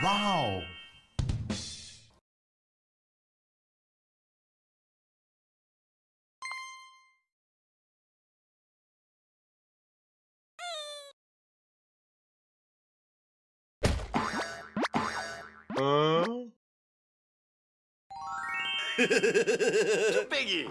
Wow. Huh? Too biggie.